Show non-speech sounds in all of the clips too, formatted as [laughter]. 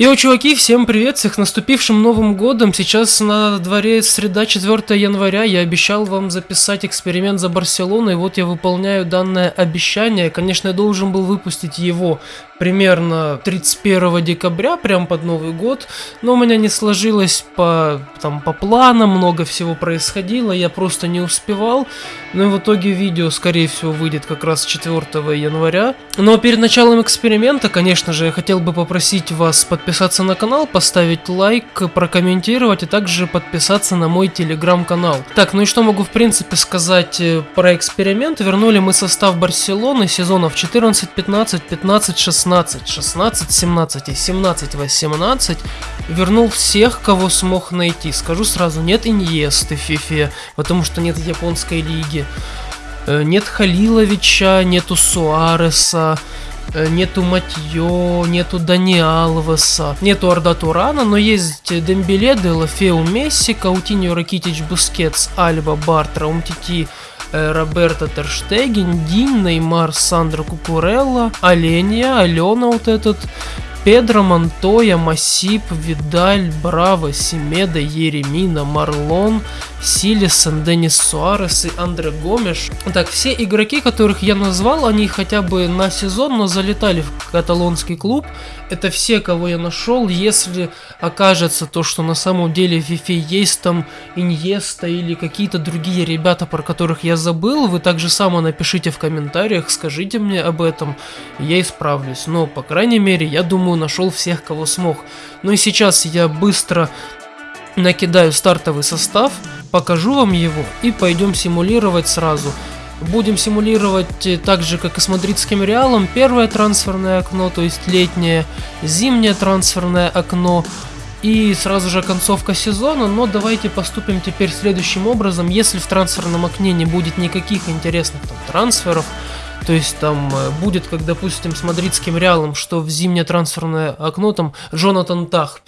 Йоу, чуваки, всем привет, всех наступившим Новым Годом. Сейчас на дворе среда 4 января. Я обещал вам записать эксперимент за Барселоной, вот я выполняю данное обещание. Конечно, я должен был выпустить его примерно 31 декабря, прям под Новый год, но у меня не сложилось по, там, по планам, много всего происходило, я просто не успевал. Ну и в итоге видео, скорее всего, выйдет как раз 4 января. Но перед началом эксперимента, конечно же, я хотел бы попросить вас подписаться подписаться на канал, поставить лайк, прокомментировать, и также подписаться на мой телеграм-канал. Так, ну и что могу в принципе сказать э, про эксперимент? Вернули мы состав Барселоны сезонов 14, 15, 15, 16, 16, 17 и 17, 18. Вернул всех, кого смог найти. Скажу сразу, нет Иньесты в FIFA, потому что нет японской лиги. Э, нет Халиловича, нету Суареса, нету Матьё, нету Дани Алвеса, нету Арда Турана, но есть Дембеле, Делафеу Месси, Каутиньо, Ракитич, Бускетс, Альба, Бартра, Умтити, э, Роберто Терштеген, Дин, Неймар, Сандро Кукурелла, Оленья, Алена вот этот, Педро, Монтоя, Масип, Видаль, Браво, Семеда, Еремина, Марлон, Силисон, Денис Суарес и Андре Гомеш. Так, все игроки, которых я назвал, они хотя бы на сезон, но залетали в каталонский клуб. Это все, кого я нашел. Если окажется то, что на самом деле в FIFA есть там Иньеста или какие-то другие ребята, про которых я забыл, вы также само напишите в комментариях, скажите мне об этом, я исправлюсь. Но, по крайней мере, я думаю, думаю, нашел всех, кого смог. Ну и сейчас я быстро накидаю стартовый состав, покажу вам его и пойдем симулировать сразу. Будем симулировать э, так же, как и с мадридским Реалом, первое трансферное окно, то есть летнее, зимнее трансферное окно, и сразу же концовка сезона, но давайте поступим теперь следующим образом. Если в трансферном окне не будет никаких интересных там, трансферов, то есть там э, будет, как допустим с мадридским Реалом, что в зимнее трансферное окно там Джонатан Тах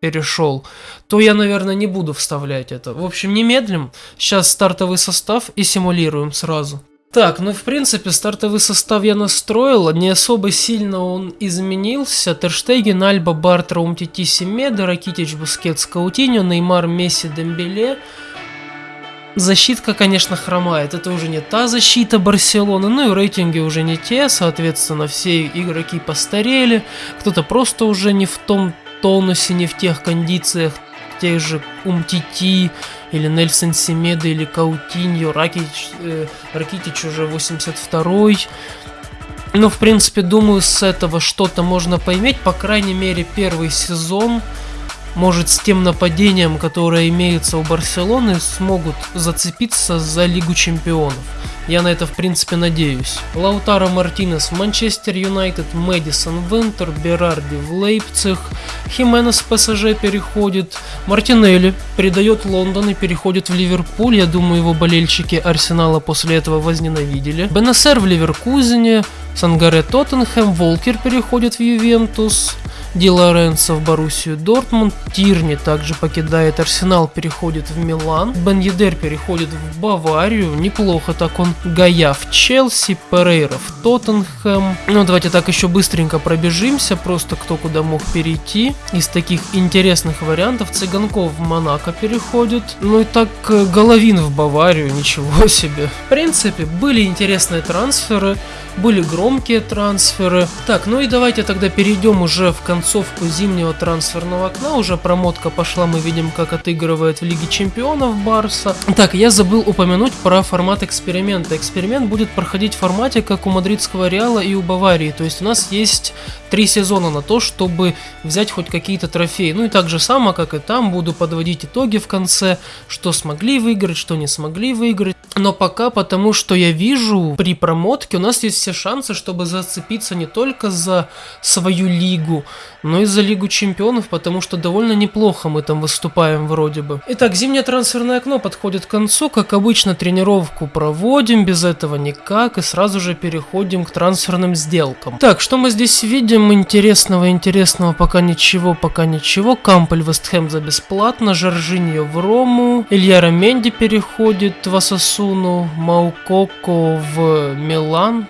перешел, то я, наверное, не буду вставлять это. В общем, не медлим. Сейчас стартовый состав и симулируем сразу. Так, ну в принципе стартовый состав я настроил, не особо сильно он изменился. Терштеген, Альба, Бартра, Умтити, Семеда, Ракитич, Бускетс, Каутиньо, Неймар, Месси, Дембеле. Защитка, конечно, хромает. Это уже не та защита Барселоны. Ну и рейтинги уже не те. Соответственно, все игроки постарели. Кто-то просто уже не в том тонусе, не в тех кондициях. Тех же Умтити или Нельсон Семеда или Каутиньо. Ракич, э, Ракитич уже 82-й. Ну, в принципе, думаю, с этого что-то можно поймать. По крайней мере, первый сезон может с тем нападением, которое имеется у Барселоны, смогут зацепиться за Лигу Чемпионов. Я на это в принципе надеюсь. Лаутаро Мартинес в Манчестер Юнайтед, Мэдисон Винтер, Берарди в Лейпциг, Хименес в ПСЖ переходит, Мартинелли передает Лондон и переходит в Ливерпуль, я думаю его болельщики Арсенала после этого возненавидели. Бенесер в Ливеркузене, Сангаре Тоттенхэм, Волкер переходит в Ювентус, Ди Лоренцо в Боруссию Дортмунд, Тирни также покидает Арсенал, переходит в Милан, Бен Едер переходит в Баварию, неплохо так он, Гая в Челси, Перейра в Тоттенхэм. Ну давайте так еще быстренько пробежимся, просто кто куда мог перейти. Из таких интересных вариантов Цыганков в Монако переходит, ну и так э, Головин в Баварию, [laughs] ничего себе. В принципе, были интересные трансферы, были громкие трансферы. Так, ну и давайте тогда перейдем уже в концовку зимнего трансферного окна. Уже промотка пошла, мы видим, как отыгрывает в Лиге Чемпионов Барса. Так, я забыл упомянуть про формат эксперимента. Эксперимент будет проходить в формате, как у мадридского Реала и у Баварии. То есть у нас есть три сезона на то, чтобы взять хоть какие-то трофеи. Ну и так же само, как и там, буду подводить итоги в конце, что смогли выиграть, что не смогли выиграть. Но пока, потому что я вижу, при промотке у нас есть все шансы, чтобы зацепиться не только за свою лигу, но и за Лигу Чемпионов, потому что довольно неплохо мы там выступаем вроде бы. Итак, зимнее трансферное окно подходит к концу, как обычно тренировку проводим, без этого никак, и сразу же переходим к трансферным сделкам. Так, что мы здесь видим интересного, интересного, пока ничего, пока ничего. Кампель Вестхэм за бесплатно, Жоржиньо в Рому, Илья Раменди переходит в Асасуну, Маукоко в Милан.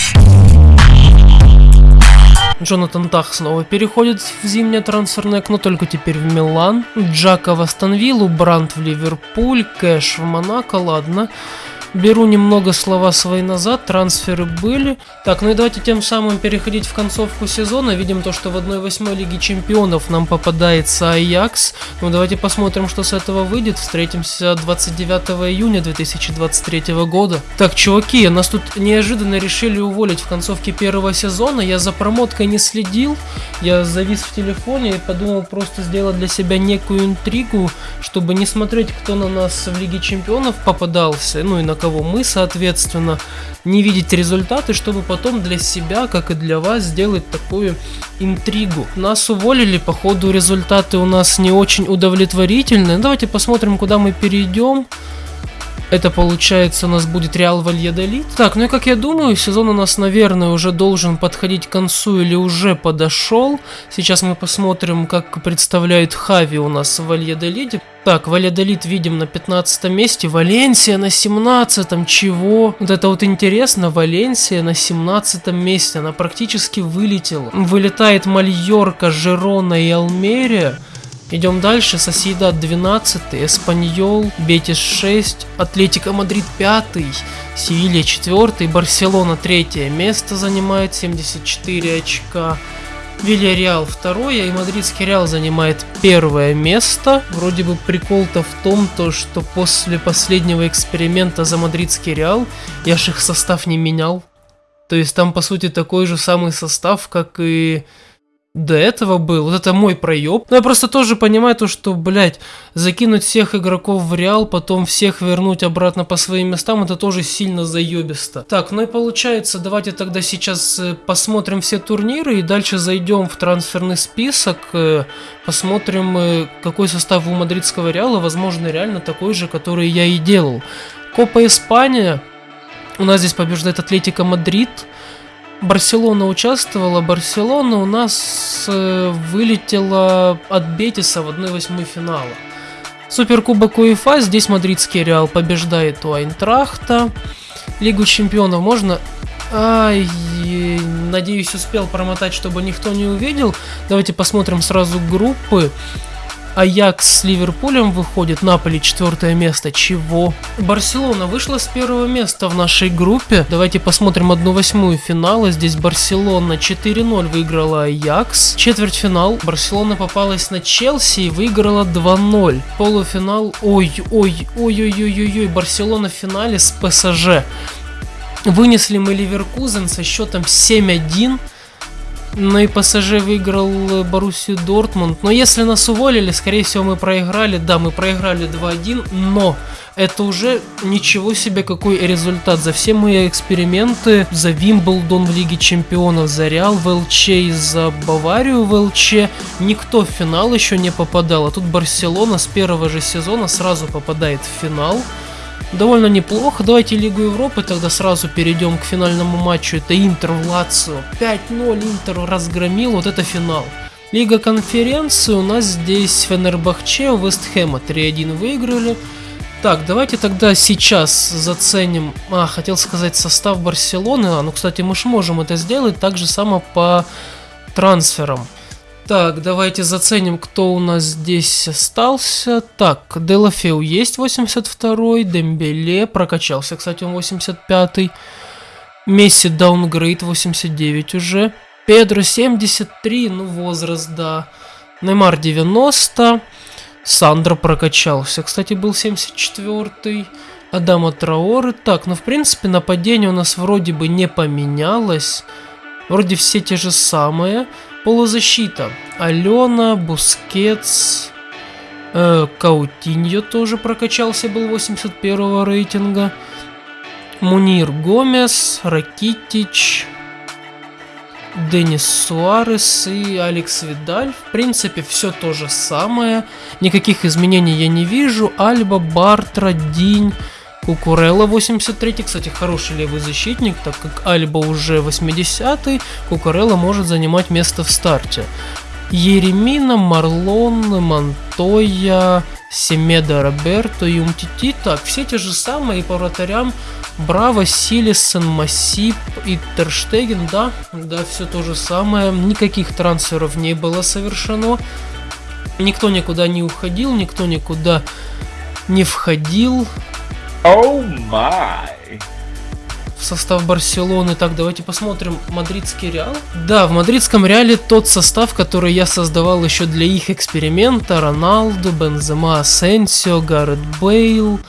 Джонатан Тах снова переходит в зимнее трансферное окно, только теперь в Милан. Джака в Астон Виллу, Брандт в Ливерпуль, Кэш в Монако, ладно. Беру немного слова свои назад, трансферы были. Так, ну и давайте тем самым переходить в концовку сезона. Видим то, что в 1-8 Лиге Чемпионов нам попадается Аякс. Ну давайте посмотрим, что с этого выйдет. Встретимся 29 июня 2023 года. Так, чуваки, нас тут неожиданно решили уволить в концовке первого сезона. Я за промоткой не следил. Я завис в телефоне и подумал просто сделать для себя некую интригу, чтобы не смотреть, кто на нас в Лиге Чемпионов попадался, ну и на кого мы, соответственно, не видеть результаты, чтобы потом для себя, как и для вас, сделать такую интригу. Нас уволили, походу результаты у нас не очень удовлетворительные. Давайте посмотрим, куда мы перейдем. Это получается у нас будет Реал Вальедолит. Так, ну и как я думаю, сезон у нас, наверное, уже должен подходить к концу или уже подошел. Сейчас мы посмотрим, как представляет Хави у нас в Вальедолиде. Так, Вальедолид видим на 15 месте, Валенсия на 17 чего? Вот это вот интересно, Валенсия на 17 месте, она практически вылетела. Вылетает Мальорка, Жерона и Алмерия. Идем дальше. Сосьедад 12, Эспаньол, Бетис 6, Атлетика Мадрид 5, Севилья 4, Барселона 3 место занимает 74 очка. Вильяреал второе и Мадридский Реал занимает первое место. Вроде бы прикол-то в том, то, что после последнего эксперимента за Мадридский Реал я ж их состав не менял. То есть там по сути такой же самый состав, как и до этого был. Вот это мой проеб. Но я просто тоже понимаю то, что, блядь, закинуть всех игроков в Реал, потом всех вернуть обратно по своим местам, это тоже сильно заебисто. Так, ну и получается, давайте тогда сейчас э, посмотрим все турниры и дальше зайдем в трансферный список, э, посмотрим, э, какой состав у мадридского Реала, возможно, реально такой же, который я и делал. Копа Испания. У нас здесь побеждает Атлетика Мадрид. Барселона участвовала. Барселона у нас э, вылетела от Бетиса в 1-8 финала. Суперкубок УЕФА, здесь мадридский Реал побеждает у Айнтрахта. Лигу чемпионов можно... Ай, надеюсь, успел промотать, чтобы никто не увидел. Давайте посмотрим сразу группы. Аякс с Ливерпулем выходит, Наполи четвертое место. Чего? Барселона вышла с первого места в нашей группе. Давайте посмотрим одну восьмую финала. Здесь Барселона 4-0 выиграла Аякс. Четвертьфинал. Барселона попалась на Челси и выиграла 2-0. Полуфинал. Ой-ой-ой-ой-ой-ой-ой. Барселона в финале с ПСЖ. Вынесли мы Ливеркузен со счетом 7-1. Ну и ПСЖ выиграл Боруссию Дортмунд. Но если нас уволили, скорее всего мы проиграли. Да, мы проиграли 2-1, но это уже ничего себе какой результат. За все мои эксперименты, за Вимблдон в Лиге Чемпионов, за Реал в ЛЧ и за Баварию в ЛЧ, никто в финал еще не попадал. А тут Барселона с первого же сезона сразу попадает в финал довольно неплохо. Давайте Лигу Европы тогда сразу перейдем к финальному матчу. Это Интер в Лацио. 5-0 Интер разгромил, вот это финал. Лига конференции у нас здесь Фенербахче, Вестхэма 3-1 выиграли. Так, давайте тогда сейчас заценим, а, хотел сказать состав Барселоны, а, ну, кстати, мы же можем это сделать так же само по трансферам. Так, давайте заценим, кто у нас здесь остался. Так, Делафеу есть 82-й, Дембеле прокачался, кстати, он 85-й. Месси downgrade 89 уже. Педро 73, ну возраст, да. Неймар 90. Сандро прокачался, кстати, был 74-й. Адама Траоры. Так, ну в принципе нападение у нас вроде бы не поменялось. Вроде все те же самые. Полузащита. Алена, Бускетс, э, Каутиньо тоже прокачался, был 81 рейтинга. Мунир Гомес, Ракитич, Денис Суарес и Алекс Видаль. В принципе, все то же самое. Никаких изменений я не вижу. Альба, Бартра, Динь. Кукурелла 83 кстати, хороший левый защитник, так как Альба уже 80-й, Кукурелла может занимать место в старте. Еремина, Марлон, Монтоя, Семеда, Роберто и Умтити. Так, все те же самые по вратарям. Браво, Силисон, Массип и Терштеген, да, да, все то же самое. Никаких трансферов не было совершено. Никто никуда не уходил, никто никуда не входил. Oh my. В состав Барселоны. Так, давайте посмотрим мадридский Реал. Да, в мадридском Реале тот состав, который я создавал еще для их эксперимента. Роналду, Бензема, Асенсио, Гаррет Бейл.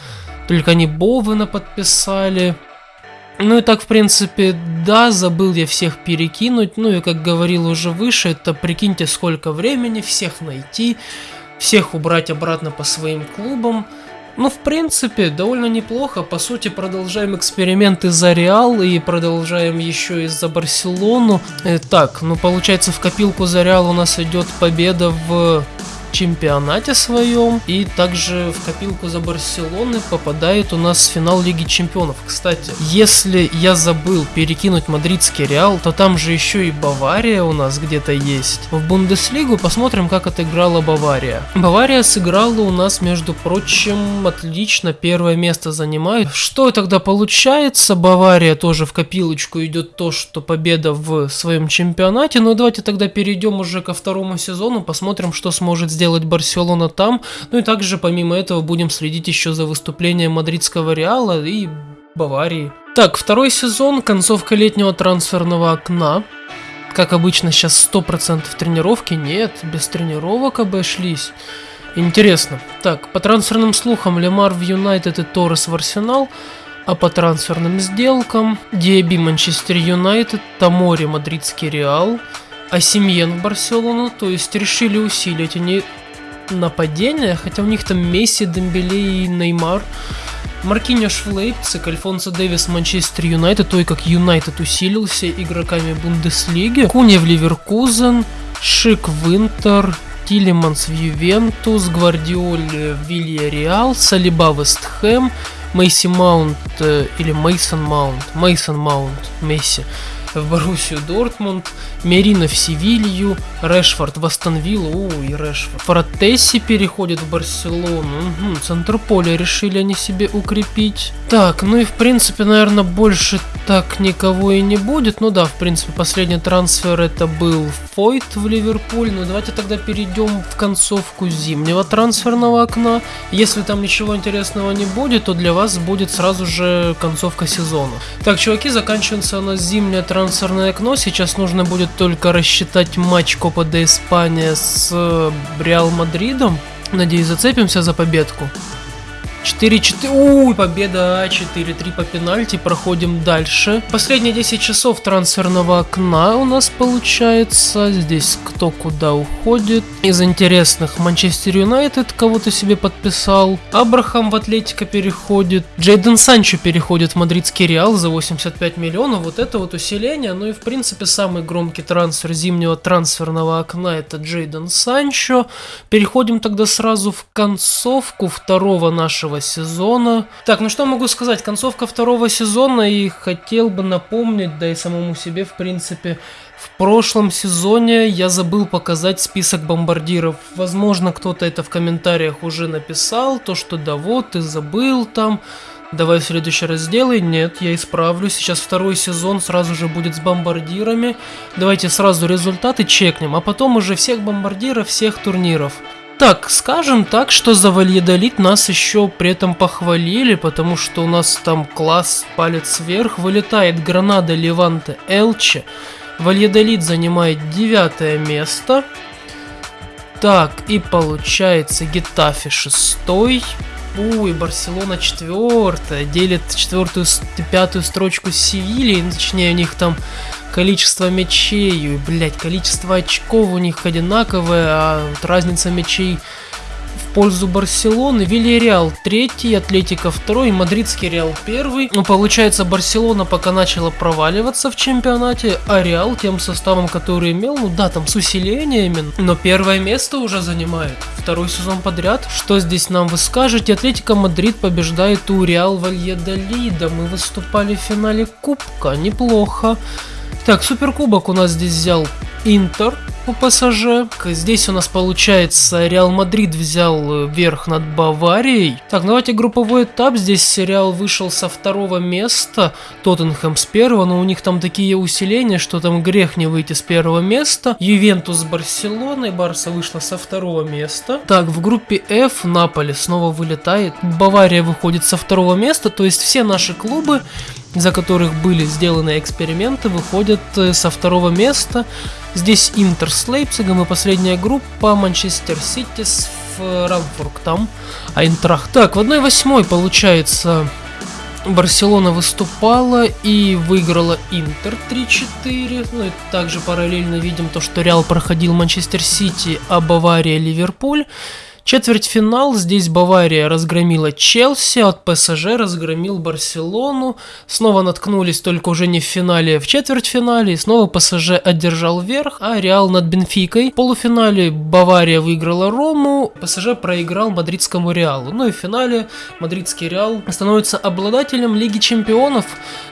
Только они Бовена подписали. Ну и так, в принципе, да, забыл я всех перекинуть. Ну и, как говорил уже выше, это прикиньте, сколько времени всех найти, всех убрать обратно по своим клубам. Ну, в принципе, довольно неплохо. По сути, продолжаем эксперименты за Реал и продолжаем еще и за Барселону. Э, так, ну, получается, в копилку за Реал у нас идет победа в чемпионате своем. И также в копилку за Барселоны попадает у нас финал Лиги Чемпионов. Кстати, если я забыл перекинуть мадридский Реал, то там же еще и Бавария у нас где-то есть. В Бундеслигу посмотрим, как отыграла Бавария. Бавария сыграла у нас, между прочим, отлично. Первое место занимает. Что тогда получается? Бавария тоже в копилочку идет то, что победа в своем чемпионате. Но давайте тогда перейдем уже ко второму сезону, посмотрим, что сможет сделать сделать Барселона там. Ну и также помимо этого будем следить еще за выступлением мадридского Реала и Баварии. Так, второй сезон, концовка летнего трансферного окна. Как обычно, сейчас 100% тренировки. Нет, без тренировок обошлись. Интересно. Так, по трансферным слухам, Лемар в Юнайтед и Торрес в Арсенал. А по трансферным сделкам, Диаби Манчестер Юнайтед, Тамори Мадридский Реал, Осимхен в Барселону, то есть решили усилить они нападение, хотя у них там Месси, Дембеле и Неймар. Маркиньош в Лейпциг, Альфонсо Дэвис Манчестер Юнайтед, то и как Юнайтед усилился игроками Бундеслиги. Куни в Леверкузен, Шик в Интер, Тилеманс в Ювентус, Гвардиоль в Вильяреал, Салиба в Вест Хэм, Мейси Маунт э, или Мейсон Маунт, Мейсон Маунт, Месси в Боруссию Дортмунд, Мерина в Севилью, Решфорд в Астон Виллу, о, и Решфорд. Фротесси переходит в Барселону, угу, центр поля решили они себе укрепить. Так, ну и в принципе, наверное, больше так никого и не будет. Ну да, в принципе, последний трансфер это был Фойт в Ливерпуль. Ну давайте тогда перейдем в концовку зимнего трансферного окна. Если там ничего интересного не будет, то для вас будет сразу же концовка сезона. Так, чуваки, заканчивается у нас зимнее трансферное трансферное окно. Сейчас нужно будет только рассчитать матч Копа де Испания с э, Реал Мадридом. Надеюсь, зацепимся за победку. 4-4. Уй, победа 4-3 по пенальти. Проходим дальше. Последние 10 часов трансферного окна у нас получается. Здесь кто куда уходит. Из интересных Манчестер Юнайтед кого-то себе подписал. Абрахам в Атлетика переходит. Джейден Санчо переходит в мадридский Реал за 85 миллионов. Вот это вот усиление. Ну и в принципе самый громкий трансфер зимнего трансферного окна это Джейден Санчо. Переходим тогда сразу в концовку второго нашего второго сезона. Так, ну что могу сказать, концовка второго сезона и хотел бы напомнить, да и самому себе в принципе, в прошлом сезоне я забыл показать список бомбардиров. Возможно, кто-то это в комментариях уже написал, то что да вот, ты забыл там, давай в следующий раз сделай. Нет, я исправлю. Сейчас второй сезон сразу же будет с бомбардирами. Давайте сразу результаты чекнем, а потом уже всех бомбардиров, всех турниров. Так, скажем так, что за Вальедолит нас еще при этом похвалили, потому что у нас там класс палец вверх, вылетает Гранада, Леванте, Элче. Вальедолит занимает девятое место. Так, и получается Гетафи шестой. Ой, Барселона четвертая, делит четвертую пятую строчку с Севильей, точнее у них там количество мячей, блять, количество очков у них одинаковое, а вот разница мячей пользу Барселоны. Вильяреал третий, Атлетика второй, Мадридский Реал первый. Ну, получается, Барселона пока начала проваливаться в чемпионате, а Реал тем составом, который имел, ну да, там с усилениями, но первое место уже занимает. Второй сезон подряд. Что здесь нам вы скажете? Атлетика Мадрид побеждает у Реал Вальедолида. Мы выступали в финале Кубка. Неплохо. Так, суперкубок у нас здесь взял Интер. У ПСЖ. Здесь у нас получается Реал Мадрид взял верх над Баварией. Так, давайте групповой этап. Здесь Реал вышел со второго места, Тоттенхэм с первого, но у них там такие усиления, что там грех не выйти с первого места. Ювентус с Барселоной, Барса вышла со второго места. Так, в группе F Наполи снова вылетает. Бавария выходит со второго места, то есть все наши клубы за которых были сделаны эксперименты, выходят э, со второго места. Здесь Интер с Лейпцигом и последняя группа Манчестер Сити с Франкфуртом. А Интрах. Так, в 1-8 получается Барселона выступала и выиграла Интер 3-4. Ну и также параллельно видим то, что Реал проходил Манчестер Сити, а Бавария Ливерпуль. Четвертьфинал, здесь Бавария разгромила Челси, от ПСЖ разгромил Барселону, снова наткнулись только уже не в финале, а в четвертьфинале, и снова ПСЖ одержал верх, а Реал над Бенфикой. В полуфинале Бавария выиграла Рому, ПСЖ проиграл мадридскому Реалу. Ну и в финале мадридский Реал становится обладателем Лиги Чемпионов.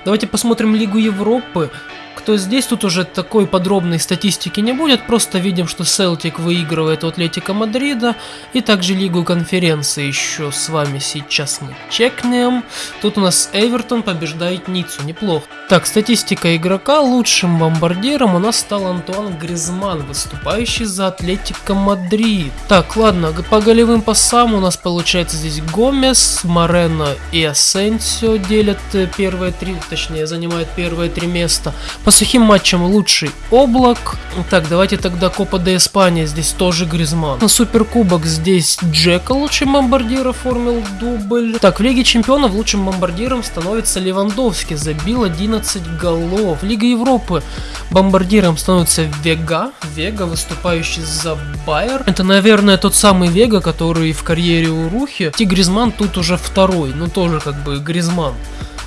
Давайте посмотрим Лигу Европы кто здесь, тут уже такой подробной статистики не будет, просто видим, что Селтик выигрывает у Атлетика Мадрида, и также Лигу конференции еще с вами сейчас мы чекнем. Тут у нас Эвертон побеждает Ниццу, неплохо. Так, статистика игрока, лучшим бомбардиром у нас стал Антуан Гризман, выступающий за Атлетико Мадрид. Так, ладно, по голевым пасам у нас получается здесь Гомес, Морено и Асенсио делят э, первые три, точнее занимают первые три места. По сухим матчам лучший Облак. Так, давайте тогда Копа де Испания, здесь тоже Гризман. На Суперкубок здесь Джеко лучшим бомбардир оформил дубль. Так, в Лиге Чемпионов лучшим бомбардиром становится Левандовский, забил 11 голов. Лига Европы бомбардиром становится Вега, Вега, выступающий за Байер. Это, наверное, тот самый Вега, который в карьере у Рухи. И Гризман тут уже второй, ну тоже как бы Гризман.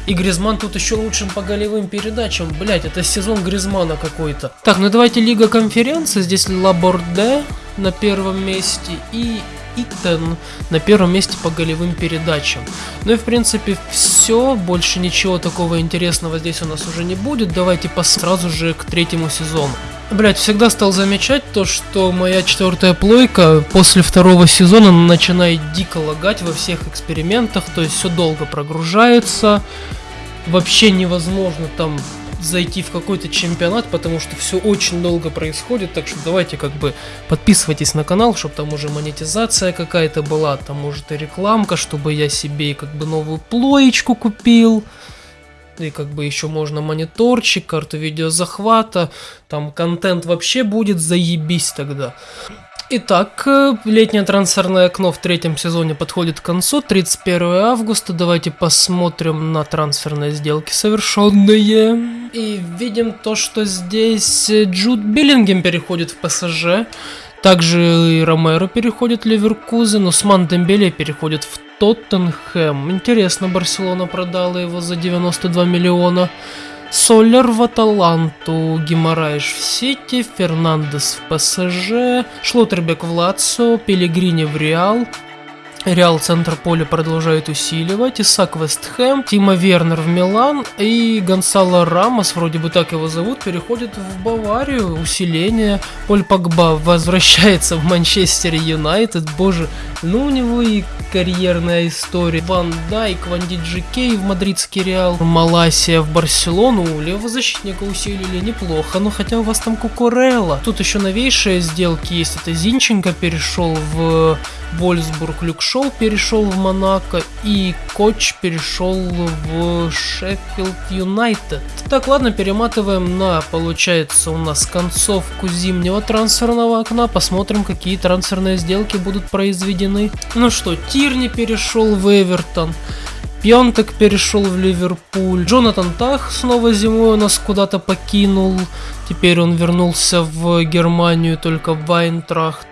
И Гризман тут еще лучшим по голевым передачам. Блять, это сезон Гризмана какой-то. Так, ну давайте Лига конференции. Здесь Лаборде на первом месте и Итан на первом месте по голевым передачам. Ну и в принципе все, больше ничего такого интересного здесь у нас уже не будет. Давайте по сразу же к третьему сезону. Блять, всегда стал замечать то, что моя четвертая плойка после второго сезона начинает дико лагать во всех экспериментах, то есть все долго прогружается, вообще невозможно там зайти в какой-то чемпионат, потому что все очень долго происходит, так что давайте как бы подписывайтесь на канал, чтобы там уже монетизация какая-то была, там может и рекламка, чтобы я себе как бы новую плоечку купил, и как бы еще можно мониторчик, карту видеозахвата, там контент вообще будет заебись тогда. Итак, э, летнее трансферное окно в третьем сезоне подходит к концу, 31 августа. Давайте посмотрим на трансферные сделки совершенные. И видим то, что здесь Джуд Биллингем переходит в ПСЖ. Также и Ромеро переходит в Ливеркузен, Усман Дембеле переходит в Тоттенхэм. Интересно, Барселона продала его за 92 миллиона. Солер в Аталанту, Гимараиш в Сити, Фернандес в ПСЖ, Шлоттербек в Лацио, Пелегрини в Реал, Реал центр поля продолжает усиливать, Исак Вестхэм, Тима Вернер в Милан и Гонсало Рамос, вроде бы так его зовут, переходит в Баварию, усиление. Поль Погба возвращается в Манчестер Юнайтед, боже, ну у него и карьерная история. Ван Дайк, Ван Диджикей в мадридский Реал, Маласия в Барселону, левого защитника усилили неплохо, но хотя у вас там Кукурелла. Тут еще новейшие сделки есть, это Зинченко перешел в Вольсбург, Люк Шоу перешел в Монако и Коч перешел в Шеффилд Юнайтед. Так, ладно, перематываем на, получается, у нас концовку зимнего трансферного окна. Посмотрим, какие трансферные сделки будут произведены. Ну что, Тирни перешел в Эвертон. Пьонтек перешел в Ливерпуль. Джонатан Тах снова зимой у нас куда-то покинул. Теперь он вернулся в Германию, только в Айнтрахт.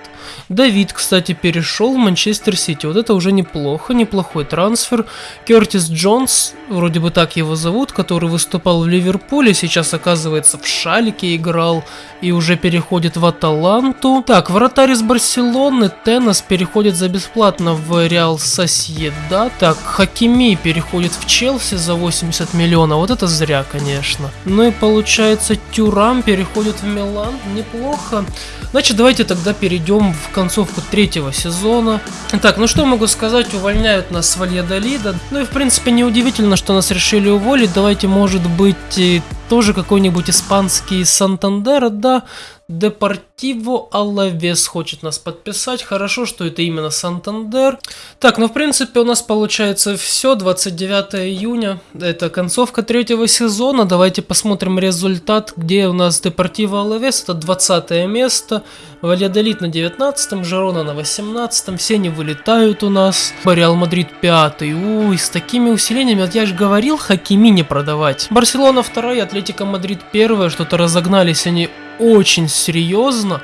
Давид, кстати, перешел в Манчестер Сити. Вот это уже неплохо, неплохой трансфер. Кертис Джонс, вроде бы так его зовут, который выступал в Ливерпуле, сейчас оказывается в Шалике играл и уже переходит в Аталанту. Так, вратарь из Барселоны, Теннес переходит за бесплатно в Реал Сосьеда. Так, Хакими переходит в Челси за 80 миллионов. Вот это зря, конечно. Ну и получается, Тюрам переходит в Милан. Неплохо. Значит, давайте тогда перейдем в концовку третьего сезона. Так, ну что могу сказать, увольняют нас с Вальядолида. Ну и в принципе неудивительно, что нас решили уволить. Давайте, может быть, тоже какой-нибудь испанский Сантандер, да, Депортиво Алавес хочет нас подписать. Хорошо, что это именно Сантандер. Так, ну в принципе у нас получается все. 29 июня. Это концовка третьего сезона. Давайте посмотрим результат, где у нас Депортиво Алавес. Это 20 место. Вальядолид на 19, Жерона на 18, все они вылетают у нас. Реал Мадрид 5. Уй, с такими усилениями, вот я же говорил, Хакими не продавать. Барселона 2, Атлетико Мадрид 1, что-то разогнались они очень серьезно.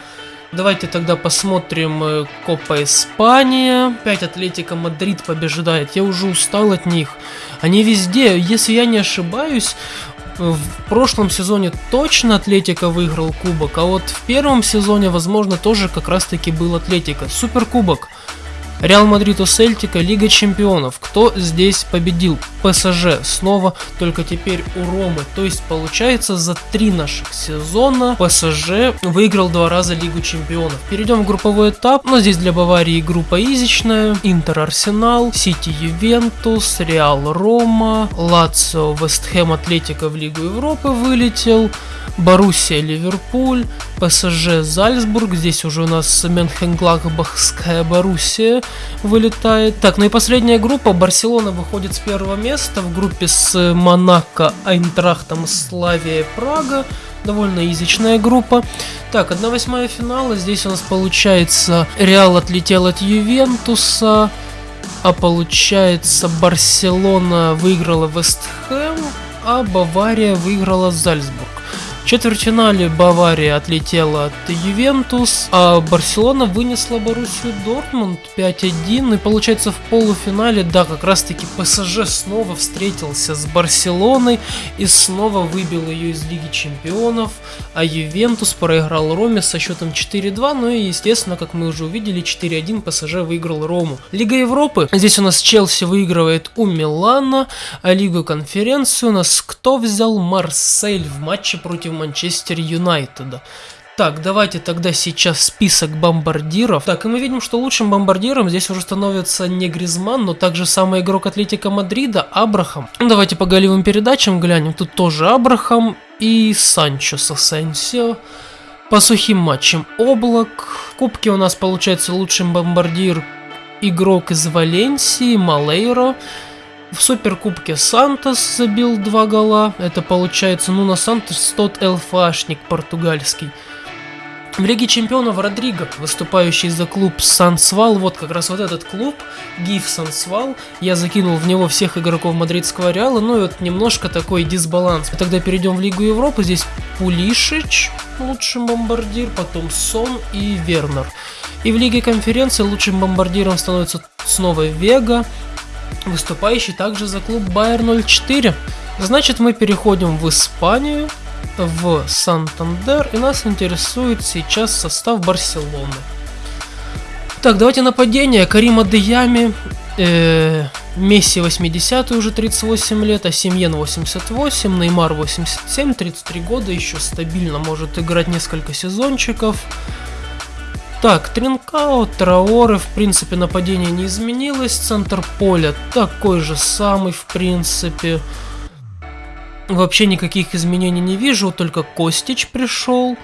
Давайте тогда посмотрим э, Копа Испания. 5 Атлетико Мадрид побеждает. Я уже устал от них. Они везде, если я не ошибаюсь, в прошлом сезоне точно Атлетико выиграл кубок, а вот в первом сезоне, возможно, тоже как раз таки был Атлетико. Суперкубок. Реал Мадрид у Сельтика, Лига Чемпионов. Кто здесь победил? ПСЖ. Снова, только теперь у Ромы. То есть, получается, за три наших сезона ПСЖ выиграл два раза Лигу Чемпионов. Перейдем в групповой этап. Но здесь для Баварии группа изичная. Интер Арсенал, Сити Ювентус, Реал Рома, Лацио, Вестхэм Атлетико в Лигу Европы вылетел. Боруссия Ливерпуль, ПСЖ Зальцбург, здесь уже у нас Менхенгладбахская Боруссия вылетает. Так, ну и последняя группа, Барселона выходит с первого места в группе с Монако, Айнтрахтом, Славия, Прага. Довольно язычная группа. Так, 1-8 финала. Здесь у нас получается Реал отлетел от Ювентуса. А получается Барселона выиграла Вестхэм, а Бавария выиграла Зальцбург. Четвертьфинале Бавария отлетела от Ювентус, а Барселона вынесла Боруссию Дортмунд 5-1. И получается в полуфинале, да, как раз таки ПСЖ снова встретился с Барселоной и снова выбил ее из Лиги Чемпионов, а Ювентус проиграл Роме со счетом 4-2. Ну и, естественно, как мы уже увидели, 4-1 ПСЖ выиграл Рому. Лига Европы. Здесь у нас Челси выигрывает у Милана, а Лигу конференцию у нас кто взял? Марсель в матче против Манчестер Юнайтеда. Так, давайте тогда сейчас список бомбардиров. Так, и мы видим, что лучшим бомбардиром здесь уже становится не Гризман, но также самый игрок Атлетика Мадрида, Абрахам. Давайте по голевым передачам глянем. Тут тоже Абрахам и Санчо с. По сухим матчам Облак. В кубке у нас получается лучшим бомбардир игрок из Валенсии, Малейро. В Суперкубке Сантос забил два гола. Это получается, ну, на Сантос тот ЛФАшник португальский. В Лиге Чемпионов Родриго, выступающий за клуб Сансвал, вот как раз вот этот клуб, ГИФ Сансвал, я закинул в него всех игроков мадридского Реала, ну и вот немножко такой дисбаланс. И тогда перейдем в Лигу Европы, здесь Пулишич, лучший бомбардир, потом Сон и Вернер. И в Лиге Конференции лучшим бомбардиром становится снова Вега, выступающий также за клуб Байер 04. Значит, мы переходим в Испанию, в Сантандер, и нас интересует сейчас состав Барселоны. Так, давайте нападение. Карима Деями, э, Месси 80 уже 38 лет, а Семьен 88, Неймар 87, 33 года, еще стабильно может играть несколько сезончиков. Так, Тринкао, Траоры, в принципе, нападение не изменилось. Центр поля такой же самый, в принципе. Вообще никаких изменений не вижу, только Костич пришел.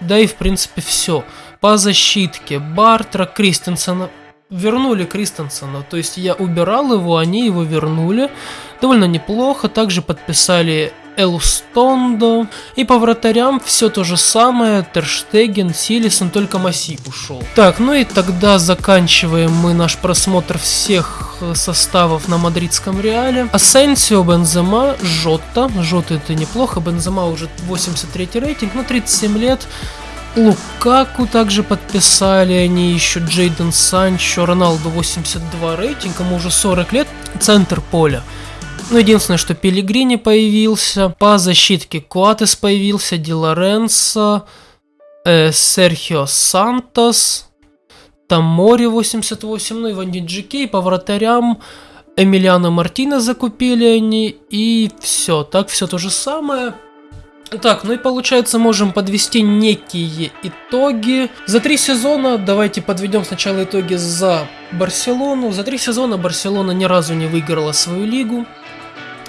Да и, в принципе, все. По защитке Бартра, Кристенсена. Вернули Кристенсена, то есть я убирал его, они его вернули. Довольно неплохо. Также подписали Элстондо. И по вратарям все то же самое. Терштеген, Силисон, только Маси ушел. Так, ну и тогда заканчиваем мы наш просмотр всех э, составов на мадридском Реале. Асенсио, Бензема, Жотта. Жота это неплохо. Бензема уже 83 рейтинг, но 37 лет. Лукаку также подписали, они еще Джейден Санчо, Роналду 82 рейтинг, ему уже 40 лет, центр поля. Ну, единственное, что Пелигрини появился, по защитке Куатес появился, Ди Лоренцо, э, Серхио Сантос, Тамори 88, ну и Ванди Джикей, по вратарям Эмилиано Мартина закупили они, и все, так все то же самое. Так, ну и получается можем подвести некие итоги. За три сезона, давайте подведем сначала итоги за Барселону. За три сезона Барселона ни разу не выиграла свою лигу.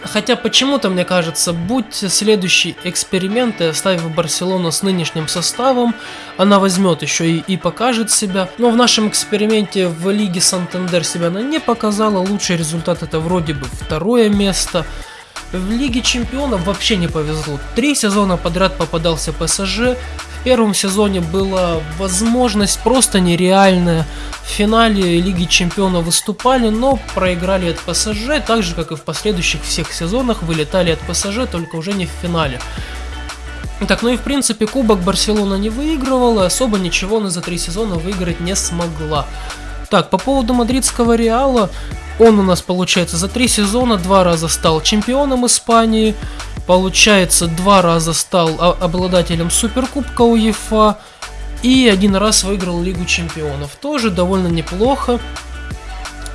Хотя почему-то, мне кажется, будь следующий эксперимент и оставив Барселону с нынешним составом, она возьмет еще и, и покажет себя. Но в нашем эксперименте в Лиге Сантандер себя она не показала. Лучший результат это вроде бы второе место. В Лиге Чемпионов вообще не повезло. Три сезона подряд попадался ПСЖ. Первом сезоне была возможность просто нереальная. В финале Лиги Чемпионов выступали, но проиграли от ПСЖ, так же как и в последующих всех сезонах вылетали от ПСЖ, только уже не в финале. Так, ну и в принципе Кубок Барселона не выигрывала, особо ничего она за три сезона выиграть не смогла. Так, по поводу мадридского Реала, он у нас, получается, за три сезона два раза стал чемпионом Испании, получается, два раза стал обладателем Суперкубка УЕФА и один раз выиграл Лигу Чемпионов. Тоже довольно неплохо.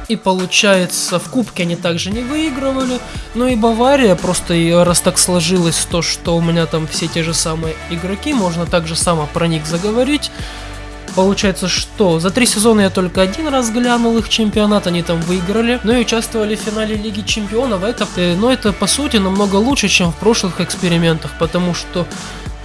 И получается, в Кубке они также не выигрывали. Но и Бавария, просто раз так сложилось то, что у меня там все те же самые игроки, можно также само про них заговорить. Получается, что за три сезона я только один раз глянул их чемпионат, они там выиграли, но и участвовали в финале Лиги Чемпионов. Это, э, но это по сути намного лучше, чем в прошлых экспериментах, потому что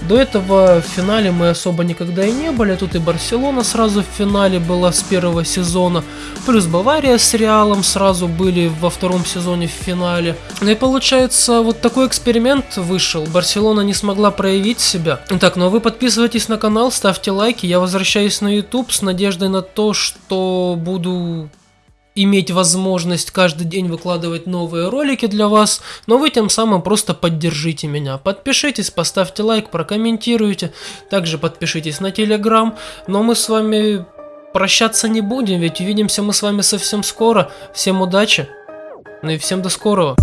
до этого в финале мы особо никогда и не были. Тут и Барселона сразу в финале была с первого сезона. Плюс Бавария с Реалом сразу были во втором сезоне в финале. Ну и получается, вот такой эксперимент вышел. Барселона не смогла проявить себя. Так, ну а вы подписывайтесь на канал, ставьте лайки. Я возвращаюсь на YouTube с надеждой на то, что буду иметь возможность каждый день выкладывать новые ролики для вас, но вы тем самым просто поддержите меня. Подпишитесь, поставьте лайк, прокомментируйте, также подпишитесь на телеграм, но мы с вами прощаться не будем, ведь увидимся мы с вами совсем скоро. Всем удачи, ну и всем до скорого.